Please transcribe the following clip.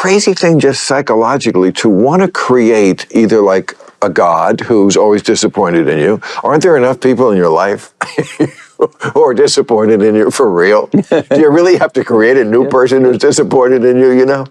crazy thing just psychologically to want to create either like a God who's always disappointed in you. Aren't there enough people in your life who are disappointed in you for real? Do you really have to create a new person who's disappointed in you, you know?